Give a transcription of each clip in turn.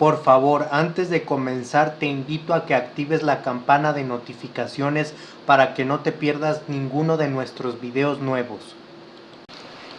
Por favor, antes de comenzar te invito a que actives la campana de notificaciones para que no te pierdas ninguno de nuestros videos nuevos.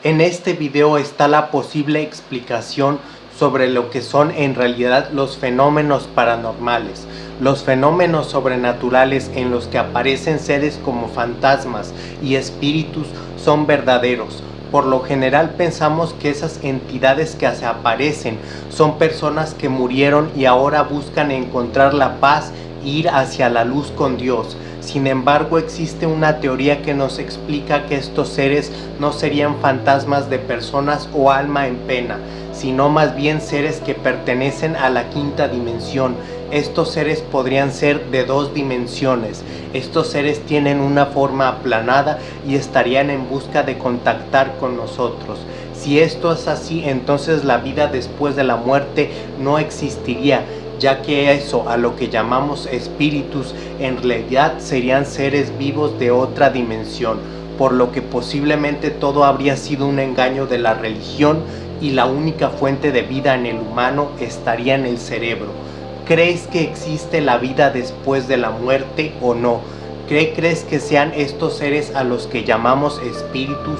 En este video está la posible explicación sobre lo que son en realidad los fenómenos paranormales, los fenómenos sobrenaturales en los que aparecen seres como fantasmas y espíritus son verdaderos, por lo general pensamos que esas entidades que se aparecen son personas que murieron y ahora buscan encontrar la paz ir hacia la luz con Dios. Sin embargo, existe una teoría que nos explica que estos seres no serían fantasmas de personas o alma en pena, sino más bien seres que pertenecen a la quinta dimensión. Estos seres podrían ser de dos dimensiones. Estos seres tienen una forma aplanada y estarían en busca de contactar con nosotros. Si esto es así, entonces la vida después de la muerte no existiría, ya que eso a lo que llamamos espíritus en realidad serían seres vivos de otra dimensión, por lo que posiblemente todo habría sido un engaño de la religión y la única fuente de vida en el humano estaría en el cerebro. ¿Crees que existe la vida después de la muerte o no? ¿Crees que sean estos seres a los que llamamos espíritus?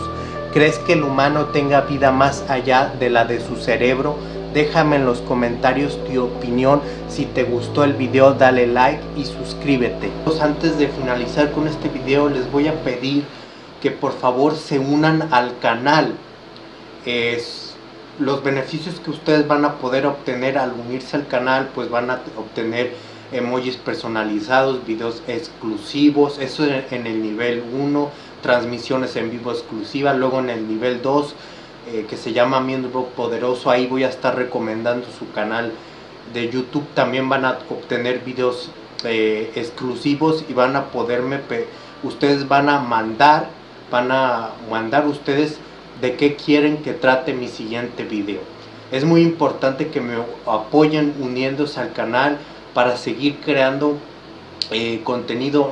¿Crees que el humano tenga vida más allá de la de su cerebro? Déjame en los comentarios tu opinión, si te gustó el video dale like y suscríbete. Antes de finalizar con este video les voy a pedir que por favor se unan al canal. Los beneficios que ustedes van a poder obtener al unirse al canal pues van a obtener emojis personalizados, videos exclusivos, eso en el nivel 1, transmisiones en vivo exclusivas, luego en el nivel 2 eh, que se llama Miembro Poderoso, ahí voy a estar recomendando su canal de YouTube, también van a obtener videos eh, exclusivos y van a poderme, ustedes van a mandar, van a mandar ustedes de qué quieren que trate mi siguiente video. Es muy importante que me apoyen uniéndose al canal para seguir creando eh, contenido